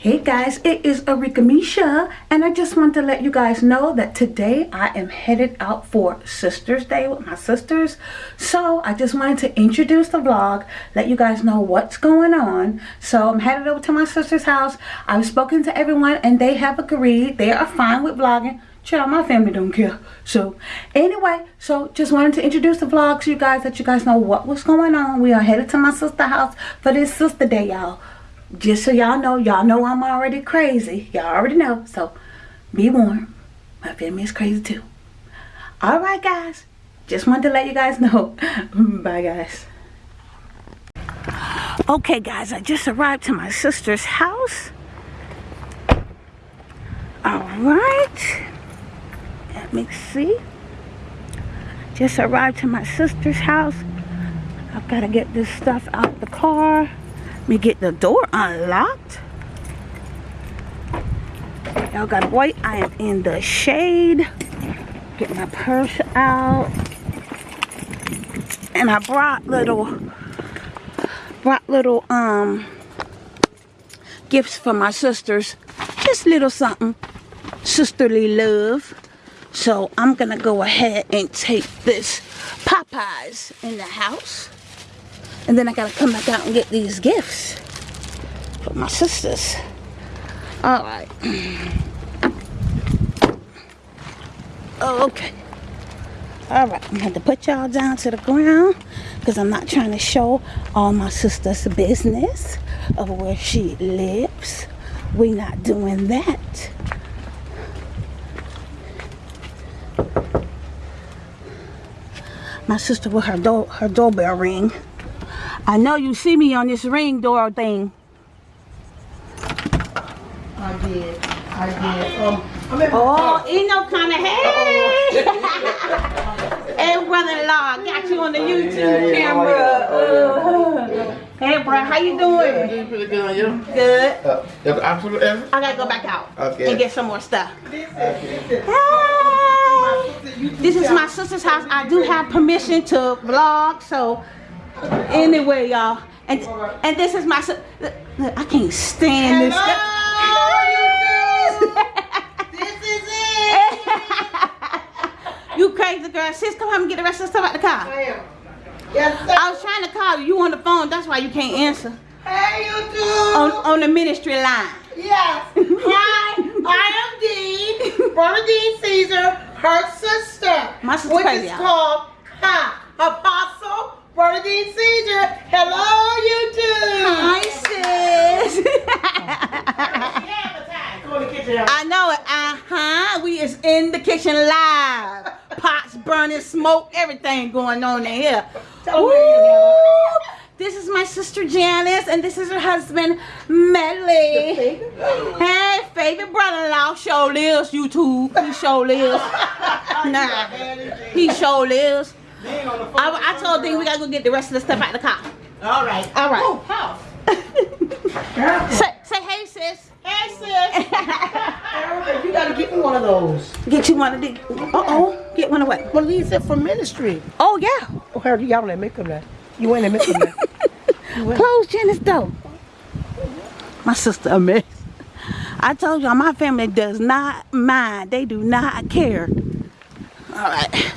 Hey guys, it is Arika Misha, and I just want to let you guys know that today I am headed out for Sisters Day with my sisters. So I just wanted to introduce the vlog, let you guys know what's going on. So I'm headed over to my sister's house. I've spoken to everyone and they have agreed. They are fine with vlogging. Child, my family don't care. So anyway, so just wanted to introduce the vlog to you guys, let you guys know what was going on. We are headed to my sister's house for this Sister Day, y'all just so y'all know, y'all know I'm already crazy. Y'all already know. So be warned. My family is crazy too. Alright guys. Just wanted to let you guys know. Bye guys. Okay guys, I just arrived to my sister's house. Alright. Let me see. Just arrived to my sister's house. I've got to get this stuff out of the car me get the door unlocked. Y'all gotta wait. I am in the shade. Get my purse out. And I brought little brought little um gifts for my sisters. Just little something. Sisterly love. So I'm gonna go ahead and take this Popeyes in the house. And then I gotta come back out and get these gifts for my sisters. All right. okay. All right, I'm gonna have to put y'all down to the ground because I'm not trying to show all my sister's business of where she lives. We're not doing that. My sister with her door her doorbell ring. I know you see me on this ring door thing. I did. I did. Um, oh, ain't no kind of hey. hey, brother-in-law, got you on the YouTube yeah, yeah, camera. Uh, hey, bro, how you doing? Doing pretty good, you? Good. Uh, absolutely. I gotta go back out okay. and get some more stuff. Hey. This is my sister's house. I do have permission to vlog, so Anyway, y'all. And and this is my look, I can't stand Hello, this. this is it. you crazy girl. Sis, come home and get the rest of the stuff out the car. I am. Yes, sir. I was trying to call you. You on the phone. That's why you can't answer. Hey, YouTube. On, on the ministry line. Yes. Hi, I am Dean, Brother Dean Caesar, her sister. My sister Which crazy, is called Ha, Apostle Bernadine Caesar. Hello, YouTube. Hi, sis. I know it. Uh-huh. We is in the kitchen live. Pots burning, smoke, everything going on in here. This is my sister Janice, and this is her husband, Medley. Hey, favorite brother-in-law, show lives, YouTube. He show lives. nah, he show lives. I, I told Dean we gotta go get the rest of the stuff out of the car. All right. All right. Oh, house. say, say hey, sis. Hey, sis. you gotta get me one of those. Get you one of these. Uh-oh. Get one of what? Well, these are for ministry. Oh, yeah. Oh, Harold, y'all let me come there. You ain't let me come there. Close Janice door. My sister a mess. I told y'all my family does not mind. They do not care. All right.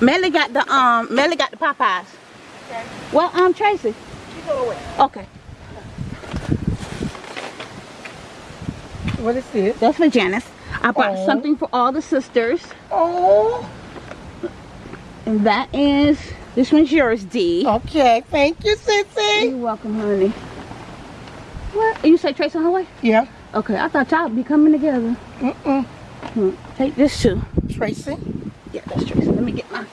Melly got the um Melly got the Popeyes. Okay. Well, um Tracy. Okay. What is this? That's for Janice. I bought oh. something for all the sisters. Oh. And that is this one's yours, D. Okay, thank you, Sissy. You're welcome, honey. What? You say Tracy on her way? Yeah. Okay, I thought y'all would be coming together. Mm-mm. Hmm. Take this too. Tracy? Yeah, that's Tracy. Let me get my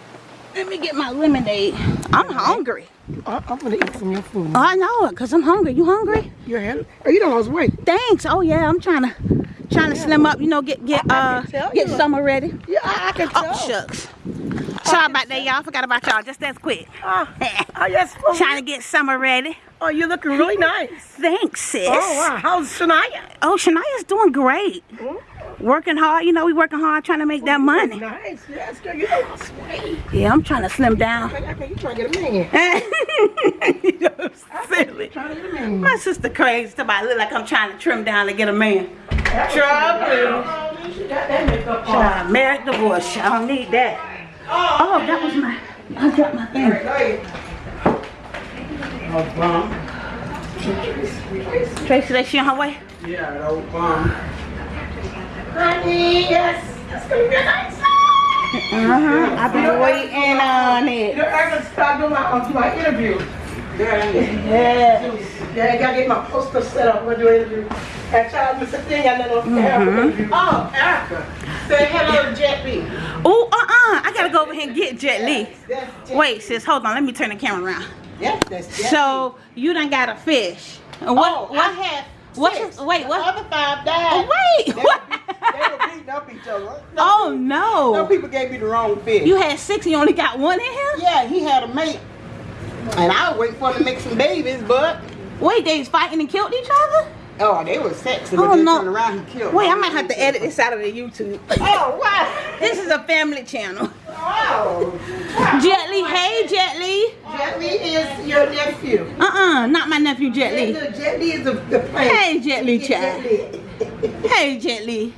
let me get my lemonade. I'm hungry. I, am gonna eat some of your food. Oh, I know it, cause I'm hungry. You hungry? You're hungry? Oh, you don't lose weight. Thanks. Oh yeah, I'm trying to trying to slim up. You know, get get uh get summer ready. Yeah, I, I can oh, tell. Oh shucks. Sorry about that, y'all. Forgot about y'all. Just that quick. Uh, oh yes. trying to get summer ready. Oh, you're looking really nice. Thanks, sis. Oh wow. How's Shania? Oh, Shania's doing great. Mm -hmm. Working hard, you know, we working hard trying to make that money. Nice. Yes, girl. You know, sweet. Yeah, I'm trying to slim down. Okay, you trying to get a man. You're silly. Trying to get a man. My sister crazy. Somebody look like I'm trying to trim down to get a man. Trouble. You got that makeup on. Child, married divorce. I don't need that. Oh, that was my. I dropped my thing. Oh, bum. Tracy, that she on her way? Yeah, that old bum. Honey, yes. That's gonna be a nice Uh-huh. I've been waiting on it. know, I gotta start doing my, uh, my interview. Yeah, Yeah. yeah, I gotta get my poster set up. I'm gonna do an interview. And child, Mr. Thing, I let on interview. Oh, Erica. Say hello to Jet B. Oh, uh-uh. I gotta go over here and get Jet Li. Jet- Wait, sis, hold on. Let me turn the camera around. Yeah, that's Jet So, you done got a fish. What, oh, what, I had what's six. your- wait, what? The other five died. Oh, wait, They, what? were they were beating up each other. No, Oh, Some no. people gave me the wrong fish. You had six and you only got one in here? yeah, he had a mate. And I was waiting for him to make some babies, but Wait, they was fighting and killed each other? Oh, they were sexy. Oh, then no. turned around, he killed. Wait, I might have to edit this out of the YouTube. Oh wow! This is a family channel. Wow! Oh. Jet Li, hey Jet Li. Jet Li is your nephew. Uh-uh, not my nephew Jet Li. Jet Jet Li is the, the. Hey Jet Li, Jet child. Li. Hey Jet Li.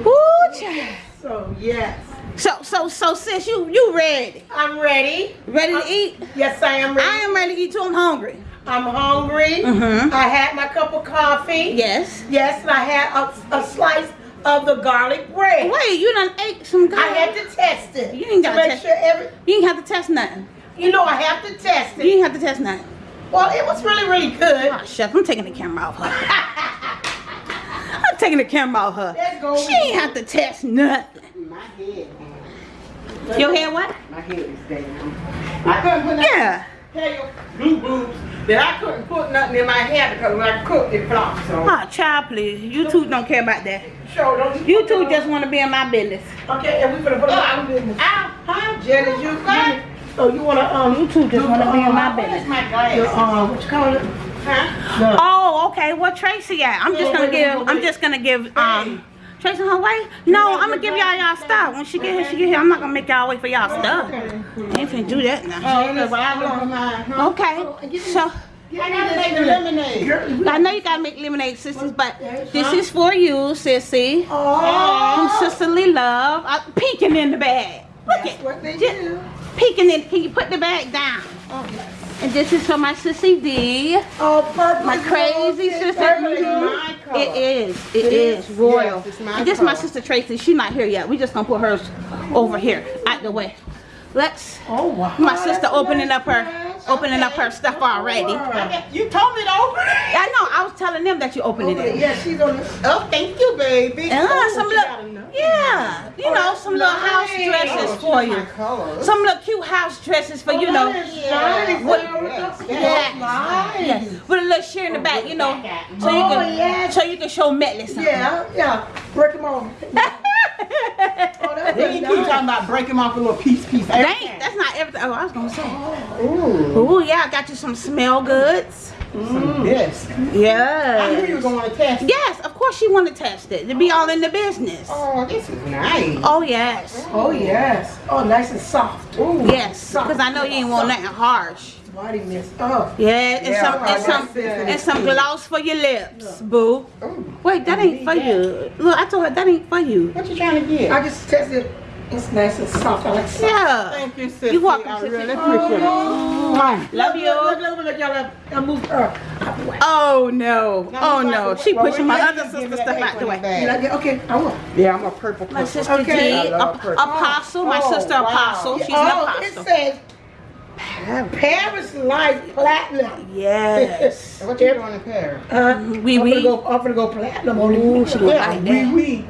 Ooh, child. So yes, So, so, so, sis, you, you ready? I'm ready. Ready to eat? Yes, I am ready. I am ready to eat too. I'm hungry. I'm hungry. Mhm. I had my cup of coffee. Yes. Yes, and I had a, a slice of the garlic bread. Wait, you done ate some garlic? I had to test it. You ain't to gotta make test- sure every. You ain't have to test nothing. You know, I have to test it. You it. ain't have to test nothing. Well, it was really, really good. Oh, chef, I'm taking the camera off her. I'm taking the camera off her. Let's go. She ain't have to test nothing. My head. Your hair what? My head is down. I couldn't. Yeah. Tell you, blue boobs, that I couldn't put nothing in my hair because when I cooked it flopped. So, Oh, child, please. You two don't care about that. show don't You two just want to be in my business. Okay, and we gonna put it on business. Ow, huh? Jenny, you good? Oh, you wanna um? You two just want to be in my business. my glasses? um, what you call it? Huh? No. Oh, okay. What Tracy at? I'm just gonna give. I'm just gonna give. Um, Tracy on her way? No, I'm gonna give y'all y'all stuff. When she get here, she get here. I'm not gonna make y'all wait for y'all stuff. I ain't finna do that now. Oh, look, well, I love mine. huh? Okay. Oh, so I gotta make lemonade. I know you gotta make lemonade, sisters, but this is for you, sissy. Oh, From Sisterly Love. I'm peeking in the bag. Look that's at what they do. peeking in. Can you put the bag down? Oh, yes. And this is for my sissy D. Oh, purple. My crazy sister. Purple is my color. It is. It It is, is? royal. Yes, it's my and this is my sister Tracy. She's not here yet. We just gonna put hers over here, out the way. Let's. Oh, wow. My oh, sister That's opening nice, up her, nice. opening up her stuff already. Okay. You told me to open it. I know. I was telling them that you opened Okay, it. yeah, she's on the. Oh, thank you, baby. And oh, some enough. Yeah, you Oh, know, that's some little house dresses Oh, for she's you. my color. Some little cute house dresses for you oh, know. Oh, that is nice. What- Yes, Yes. nice. With a little sheer in the back, you know, oh, so you Oh, can, yes. so you can show Metley something. Yeah, yeah. Break them off. Oh, that's They keep nice. talking about breaking off a little piece, piece. Dang, that's not everything. Oh, I was gonna say. Oh. Ooh. Oh yeah, I got you some smell goods. Mm. Yes. I knew you Yeah. were going to test. it. Yes, of course you want to test it to be all in the business. Oh, this is nice. Oh yes, Oh, yes. Oh, nice and soft. Ooh. yes, because I know you ain't want nothing harsh. Body mist. Oh. Yeah, and Yeah, some and some sensitive and some gloss for your lips, boo. Ooh. Wait, that ain't for you. Look, I told her that ain't for you. What you trying to get? I just tested. It's nice and soft. I like soft. Yeah. Thank you, sister. You're welcome, I sissy. really appreciate it. Mwah. Love you. Look, look, look, look, y'all. I moved her out the way. Oh no. Oh no. She Well, pushing my other sister me stuff that out the H1 way. bag. Did I get? Okay, I will. Yeah, I'm a purple. My purple. sister Okay. D, I love Ap- Apostle, my Oh, sister wow. Apostle. She's an oh, apostle. it says Paris Life Platinum. Yes. What you doing in Paris? Uh, Oui, I'm oui. gonna go. I'm gonna go platinum on Ooh, it. she gonna Yeah, like oui, oui.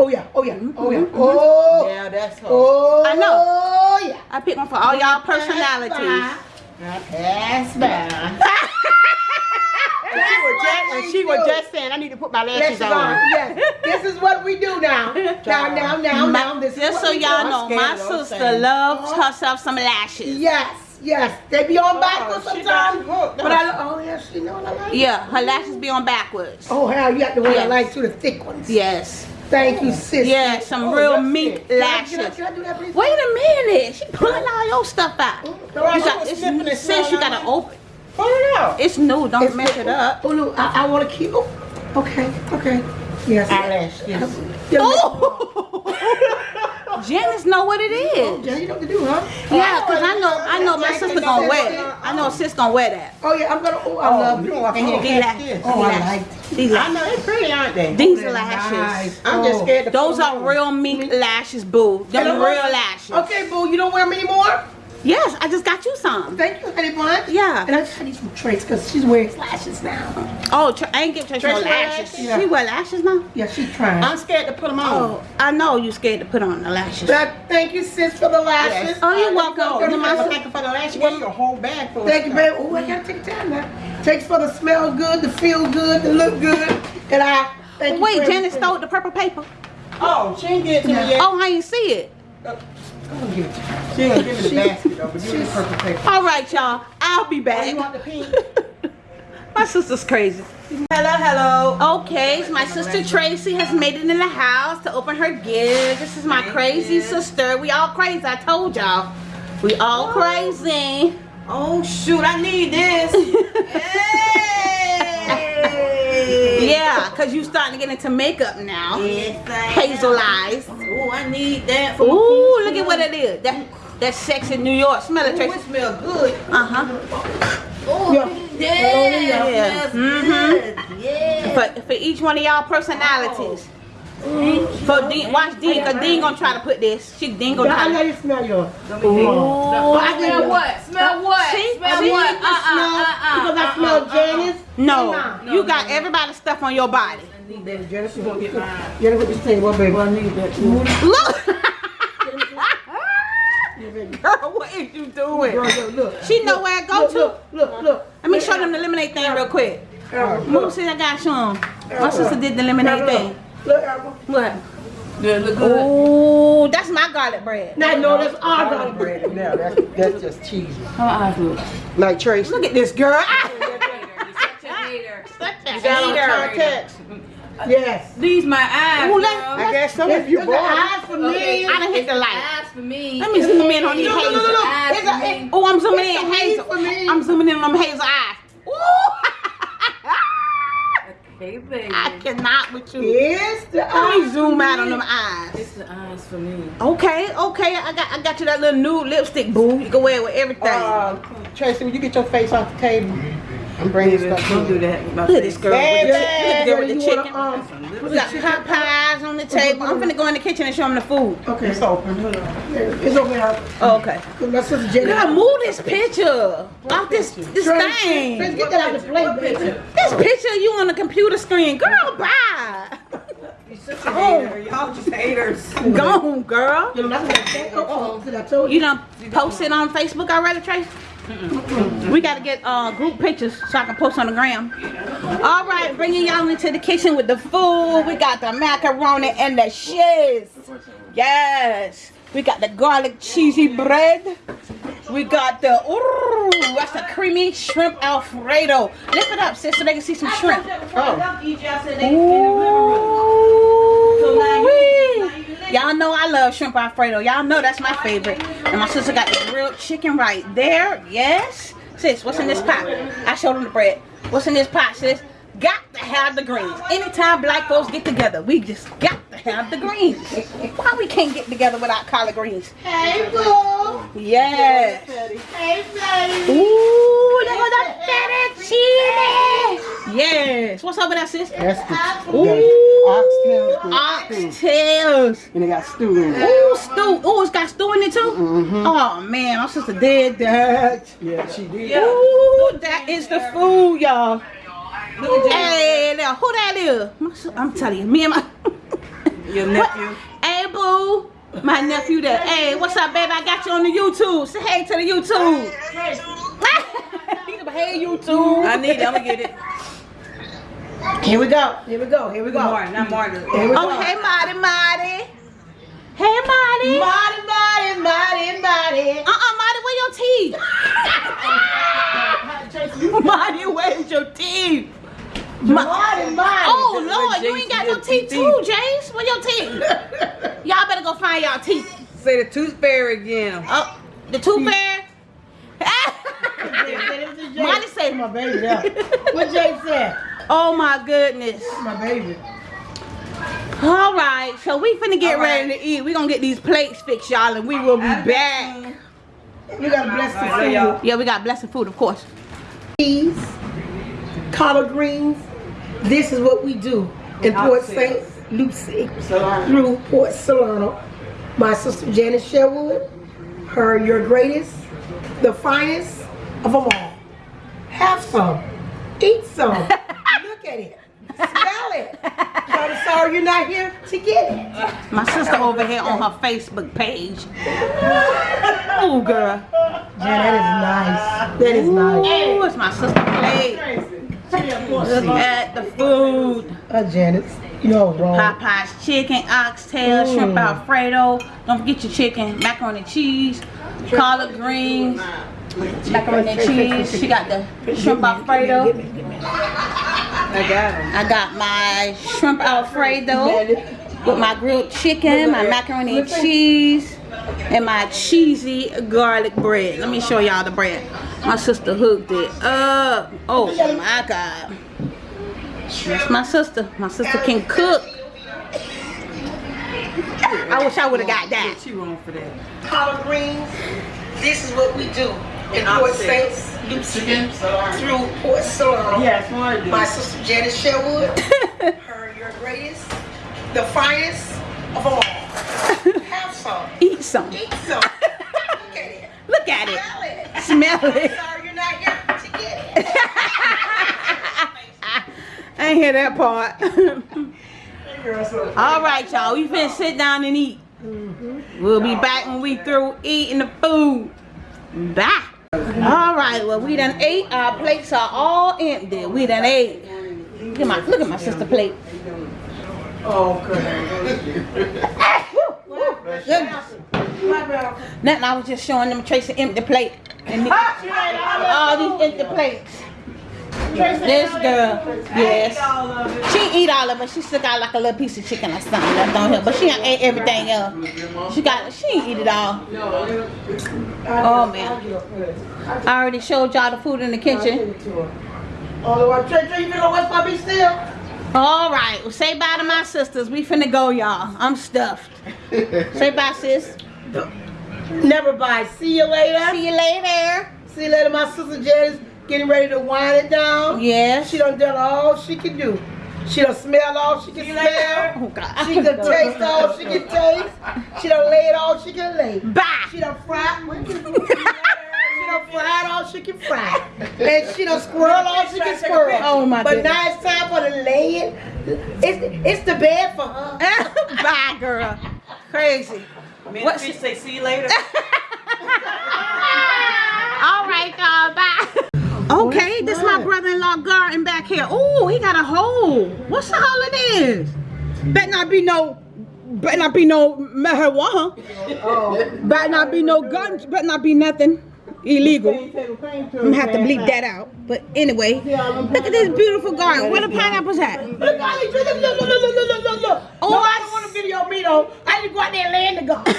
Oh yeah. Oh yeah. Oh yeah. Mhm, Oh. Yeah, that's her. Oh. I know. Oh yeah. I picked one for all y'all personalities. Now pass by. And she was just, and she was just saying, I need to put my lashes Let's on. go. Yes. This is what we do now. Now, now, now, now. This Just what so y'all know, my sister saying. loves herself some lashes. Yes. Yes, they be on backwards she got you sometimes. hooked, But I, don't oh yeah, she know what I like. Yeah, her lashes be on backwards. Oh hell, you have to wear I Yes. like too, the thick ones. Yes. Thank you, sis. Yeah, some Oh, real it. Can I- lashes. Can I, can I do that. Wait a minute. She pulling all your stuff out. Girl, You got, it's, and since you gotta open. Pull it out. It's new. Don't It's- mess it up. Oh no. I, I want to keep. Oh, okay, okay. Yes. Eyelash, yes. Oh! Janice know what it is. Yeah, you know what to do, huh? Yeah, cause I know I know my sister gonna wear it. Uh, I know sis gonna wear that. Oh yeah, I'm gonna. Oh, I Oh, love you I can't this. Oh, I like. These I know, they're pretty, aren't they? These oh, they're lashes. nice. I'm just Oh. scared to Those are real mink lashes, boo. Them real lashes. Okay, boo, you don't wear them anymore. Yes, I just got you some. Thank you, honey bun. Yeah. And I just need some traits because she's wearing lashes now. Oh, I ain't get Tracy no Tracy lashes. lashes? Yeah. She wear lashes now? Yeah, she's trying. I'm scared to put them on. Oh, I know you scared to put on the lashes. But thank you, sis, for the lashes. Oh, you're Uh, welcome. You You might must- thank you for the. You gave you a whole bag full. Thank you, babe. Oh, I gotta take time now. Takes for the smell good, the feel good, the look good, and I thank. Wait, Janet stole the purple paper. Oh, she ain't get it to me yet. Oh, I ain't see it. She ain't give me the basket though, but give me the purple paper. All right, y'all. I'll be Oh, back. you want the pink? My sister's crazy. Hello, hello. Okay, so my sister Tracy has made it in the house to open her gift. This is my crazy sister. We all crazy. I told y'all. We all oh. crazy. Oh shoot, I need this. hey. Yeah, cause you starting to get into makeup now. Yes, I Hazel eyes. Oh, I need that. For Ooh, look at what it is. That that's sex in New York. Smell it, Ooh, Tracy. it smell good. Uh huh. Oh, Yeah. yeah. Yeah. smells Mhm. good. Yeah. For for each one of y'all personalities. For Dean, watch Dean, cause Dean gonna try to put this. She Dean gonna Yeah, I try know you smell yours. Ooh. I Smell what? Smell what? See? Smell See? what? You uh-uh, can smell- Uh-uh, Because I uh-uh, smell uh-uh. Janice. No, you got everybody's stuff on your body. Baby, Janice, you gonna get mine. Janice, what you say? What, baby? I need that too. Look. Girl, what is you doing? Girl, look, look. She know where I go Look, to. look, look, look. Let me show them the lemonade thing real quick. Errol, Move, see, I got show 'em. My sister did the lemonade Look, thing. Look, Errol. What? Good, look good. Ooh, that's my garlic bread. Now, no, that's our garlic bread. bread. No, that's that's just cheese. How eyes look? Like Tracy. Look at this girl. Such a hater. such a You got on hater. contacts. Uh, yes. These my eyes, Ooh, girl. let- I guess some of you Look at bored. eyes for Okay. me. I done hit the light. Eyes for me. Let me zoom in on these Look, look, hazel. look, look. Eyes a- me. Oh, I'm zooming It's in hazel. I'm zooming in on them hazel eyes. Ooh. Okay, baby. I cannot with you. Yes, the Let eyes. me zoom out on them eyes. It's the eyes for me. Okay, okay, I got I got you that little nude lipstick, boo. You can wear it with everything. Uh, Tracy, will you get your face off the table? I'm bringing stuff Don't do that. my Look at this girl. Baby. Look at the girl with the You wanna, um, We got hot pies on the table. I'm finna go in the kitchen and show them the food. Okay, It's open. it's over here. Oh, okay. My sister Jenny. Girl, move this picture off this this Trace, thing. Trace, get that out of the plate, baby. This picture of you on the computer screen. Girl, bye. Y'all just haters. Gone, girl. You know, that's what I said. Oh, oh, I told you. You done posted on Facebook already, Trace? We gotta get uh, group pictures so I can post on the gram. All right, bringing y'all into the kitchen with the food. We got the macaroni and the shiz. Yes. We got the garlic cheesy bread. We got the ooh, that's the creamy shrimp alfredo. Lift it up, sis, so they can see some shrimp. Ooh-wee. Y'all know I love shrimp alfredo. Y'all know that's my favorite. And my sister got the grilled chicken right there. Yes. Sis, what's in this pot? I showed them the bread. What's in this pot, sis? Got to have the greens. Anytime black folks get together, we just got to have the greens. Why we can't get together without collard greens? Hey, boo. Yes. Hey, baby. Ooh, look at that fettuccine. Yes. What's up with that, sis? That's the Ooh. oxtails. Oxtails. And they got stew in it. Ooh, stew. Ooh, it's got stew in it too? Mm-hmm. Oh, man. My sister did that. Yeah, she did. Ooh, that is the food, y'all. Hey, now, who that is? My I'm telling you, me and my... Your nephew. Hey, boo. My nephew there. Hey, what's up, baby? I got you on the YouTube. Say hey to the YouTube. He's a hey, YouTube. I need it. I'm gonna get it. Here we go. Here we go. Here we go. Martin, not Martin. Here we go. Oh, hey, Marty, Marty. Hey, Marty. Marty, Marty, Marty, Marty. Uh-uh, Marty, where your your teeth? Marty, where's your teeth? Ma- Marty, Marty. oh Lord, you ain't got no teeth too, James. Where your teeth? Y'all better go find y'all teeth. Say the tooth fairy again. Oh, the tooth fairy. Marty say, my baby there. What Jay said? "Oh my goodness." My baby. All right, so we finna get ready to eat. We gonna get these plates fixed, y'all, and we will be back. We gotta bless the food. Yeah, we got blessed food, of course. Peas, collard greens. This is what we do in Port St. Lucie through Port Salerno. My sister Janice Sherwood, her your greatest, the finest of them all. Have some. Eat some. Look at it. Smell it. I'm sorry you're not here to get it. My sister over here on her Facebook page. Oh, girl. Yeah, that is nice. That is nice. Oh, it's my sister plate. Look at the food. Uh, Janice, you know wrong. Popeye's chicken, oxtail, shrimp alfredo. Don't forget your chicken, macaroni and cheese, collard greens, macaroni and cheese. She got the shrimp alfredo. I got him. I got my shrimp alfredo with my grilled chicken, my macaroni and cheese, and my cheesy garlic bread. Let me show y'all the bread. My sister hooked it up. Oh my god. That's my sister. My sister can cook. I wish I would have got that. She wrong for that. collard greens. This is what we do in Port St. Lucie through Port Salerno. Yes, more My sister Janice Sherwood, her your greatest, the finest of all. Have some. Eat some. Eat some. Look at it. Look at it. Smell it. Sorry you're not here to get it. I ain't hear that part. All right, y'all. We finna sit down and eat. We'll be back when we through eating the food. Bye. All right. Well, we done ate. Our plates are all empty. We done ate. Look at my look at my sister plate. Oh, good. Goodness. Nothing. I was just showing them Tracy empty plate. And the- all these empty plates. This girl, yes. She eat all of it. She still got like a little piece of chicken or something left on here. but she done ate everything else. She got, she ain't eat it all. Oh man, I already showed y'all the food in the kitchen. Oh, Lord. Trey, Trey, you know what's my be still? All right, well, say bye to my sisters. We finna go, y'all. I'm stuffed. Say bye, sis. Never buy. See you later. See you later. See you later, my sister Janice getting ready to wind it down. Yeah. She done done all she can do. She done smell all she can smell. Oh God. She done taste all she can taste. She done laid all she can lay. Bye. She done fried. she done fried all she can fry. And she done squirrel all she can squirrel. Oh, my But goodness. now it's time for the laying. It's it's the bed for her. bye, girl. Crazy. Man, What- she say see you later. All right, y'all. Bye. Okay, this is my brother-in-law garden back here. Oh, he got a hole. What's the hole it is? Better not be no, better not be no marijuana. Oh. Better not be no guns. Better not be nothing illegal. I'm gonna have to bleep that out. But anyway, look at this beautiful garden. Where the pineapples at? Look, look, look, look, look, look, look, look. Oh, no, I don't want to video me though. I need to go out there and land the garden.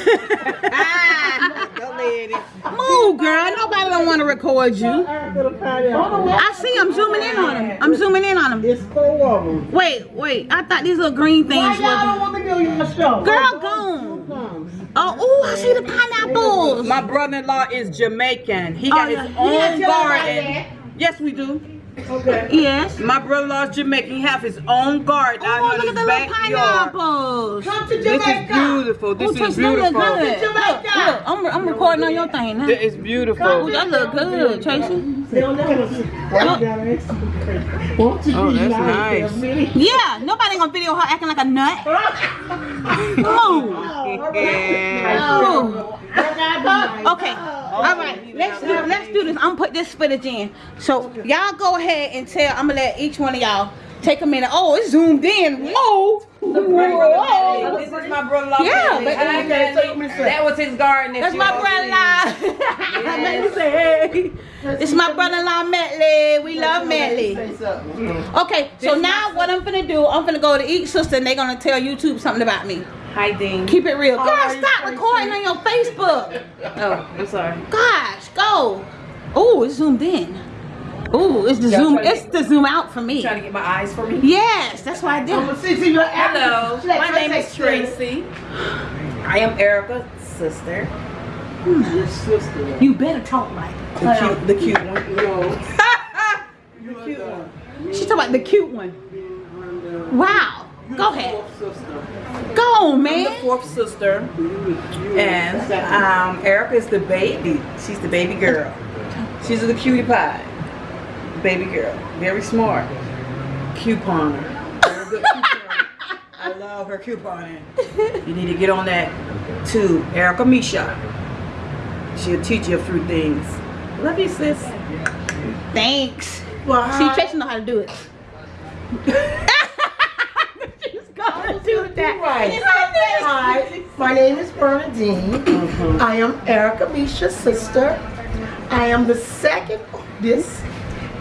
ah, don't land it. Move, girl. Nobody don't want to record you. I see. I'm zooming in on them. I'm zooming in on them. It's four of them. Wait, wait. I thought these little green things. Why y'all don't want to do your show? Girl, go. Oh, oh, I see the pineapples. My brother-in-law is Jamaican. He got Oh, his yeah. Own didn't tell everybody garden. Yes, we do. Okay. Yes. My brother-in-law is Jamaican. He have his own garden Oh, out look in at the his little backyard. pineapples. Come to This is beautiful. This Oh, is Trish, they look beautiful. good. Jamaica. Look, look, I'm, I'm recording on your thing now. That is beautiful. Oh, that look good, Tracy. Oh, that's nice. Yeah, nobody gonna video her acting like a nut. Move. Yeah. Move. Okay. All right. Let's do let's do this. I'm gonna put this footage in. So y'all go ahead and tell. I'm gonna let each one of y'all take a minute. Oh, it's zoomed in. Whoa. Whoa. This is my brother-in-law. Yeah, but- Hi, Okay, so you Manny. that. That was his garden. that That's my brother-in-law. Manny say, hey. It's my brother-in-law, Metley. We love Metley. Say something. Mm-hmm. Okay, so now what I'm gonna do, I'm gonna go to each sister and they're gonna tell YouTube something about me. Hi, Dean. Keep it real. How Girl, are stop recording on your Facebook. Oh, I'm sorry. Gosh, go. Oh, it's zoomed in. Oh, it's the zoom. It's get- the zoom out for me. Trying to get my eyes for me. Yes, that's why I did. I'm gonna see, see your Hello, She like my name is Tracy. Tracy. I am Erica's sister. Who's Your sister. You better talk like. The cute, the cute one. No. The cute one. She's talking about the cute one. Wow. Go ahead. Go on, I'm the man. fourth sister, and um, Erica is the baby. She's the baby girl. She's the cutie pie, baby girl. Very smart, couponer. Couponer. I love her couponing. You need to get on that too, Erica Misha. She'll teach you a few things. Love you, sis. Thanks. Well, See, hi. Tracy know how to do it. She's gonna do that. Right. She's gonna do it. Hi, my name is Bernadine. Mm-hmm. I am Erica Misha's sister. I am the second oldest,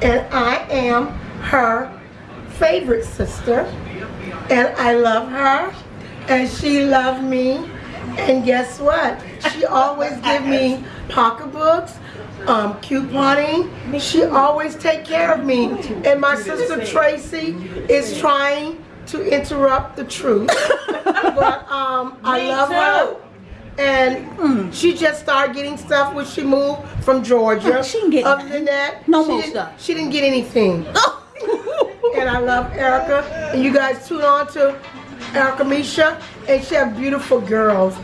and I am her favorite sister. And I love her, and she loved me. And guess what? She always give me pocketbooks, um, couponing. She always take care of me. And my sister Tracy is trying to interrupt the truth. but um, I love her. And mm. she just started getting stuff when she moved from Georgia. Oh, she can get Other nothing. than that, No she more didn't- stuff. She didn't get anything. and I love Erica. And you guys tune on to Erica Misha. And she have beautiful girls.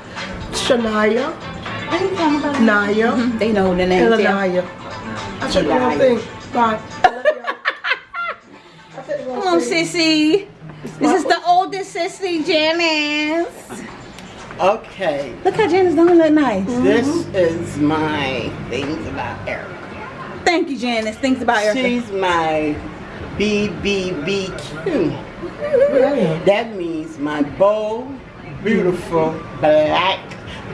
Shania, Naya, mm-hmm. They know the name. Lanaya. I said the wrong thing. Bye. I love y'all. I said the wrong Come on, sissy. This is the oldest sissy, Janice. Okay, Look how Janice don't look nice. this mm-hmm. is my things about Erica. Thank you, Janice. Things about Erica. She's my BBBQ. That means my bold, beautiful black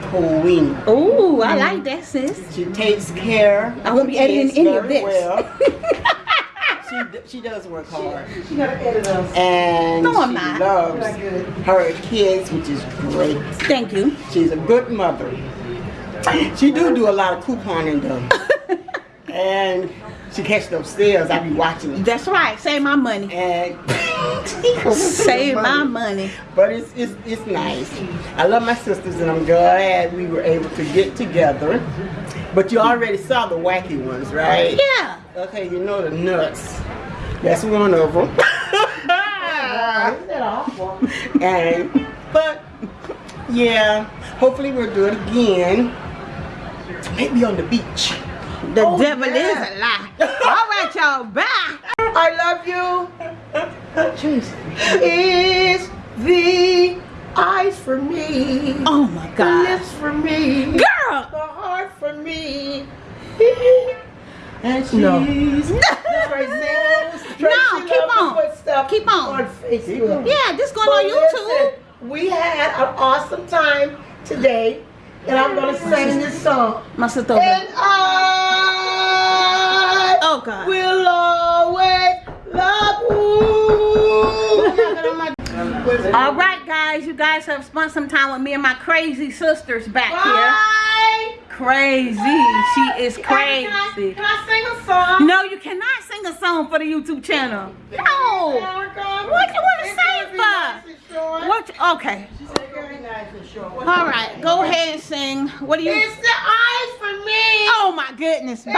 queen. Ooh, I like mm. that, sis. She takes care. I won't be editing any of this. Well. she, she does work hard. She gotta edit us. And No, I'm she not. loves her kids, which is great. Thank you. She's a good mother. She do do a lot of couponing though. and she catch those sales. I be watching it. That's right. Save my money. And Save my money. But it's, it's it's nice. I love my sisters and I'm glad we were able to get together. But you already saw the wacky ones, right? Yeah. Okay, you know the nuts. That's one of them. Isn't that awful? and but yeah, hopefully we'll do it again. Maybe on the beach. The Oh, devil yeah. is a lie. All right, y'all. Bye. I love you. Is the eyes for me, Oh my God. the lips for me, Girl. the heart for me. And she's No. Tracy, Tracy No, keep on. put stuff Keep on. on Facebook. Yeah, this going But on YouTube. listen, we had an awesome time today, and I'm gonna sing this song. My sister. And. I Oh God. will always love you. All right, guys. You guys have spent some time with me and my crazy sisters back Bye. here. Crazy. She is Can I, crazy. can I sing a song? No, you cannot sing a song for the YouTube channel. No. What you wanna it's sing for? nice and short. What? Okay. It's very nice and short. All right. Go ahead and sing. What do you? It's the eyes for me. Oh my goodness. Bye.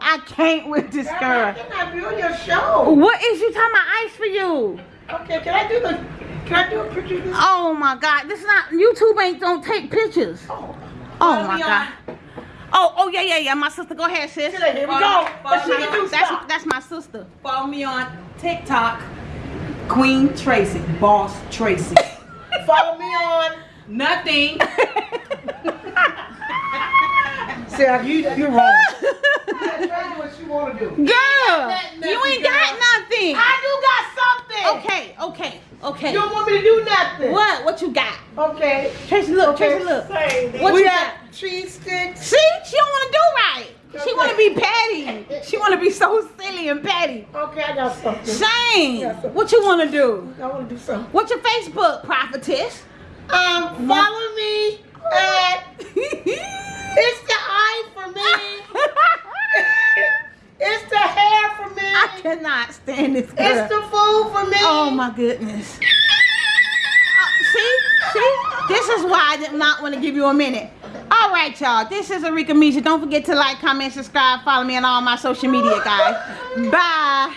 I can't with this girl. Can I do your show? What is you talking about ice for you? Okay, can I do the? Can I do a picture of this? Oh my God. This is not YouTube ain't don't take pictures. Oh, oh my me God. Oh, oh yeah, yeah, yeah. My sister, go ahead, sis. Here we go. But she can do That's stuff. that's my sister. Follow me on TikTok, Queen Tracy, Boss Tracy. Follow me on. Nothing. Sarah, you, you're wrong. Try what you want to do. Girl, you ain't got nothing. I do got something. Okay, okay, Okay. You don't want me to do nothing. What? What you got? Okay. Tracy, look. Okay. Tracy, look. Same. What we you got got? cheese sticks. See, she don't want to do right. She want to be petty. She want to be so silly and petty. Okay, I got something. Shane, Yes, sir. what you want to do? I want to do something. What's your Facebook, prophetess? Um, follow me at It's the eye for me. it's the hair for me. I cannot stand this girl. It's the food for me. Oh my goodness. Uh, see, see, this is why I did not want to give you a minute. All right, y'all. This is Arika Misha. Don't forget to like, comment, subscribe, follow me on all my social media, guys. Bye.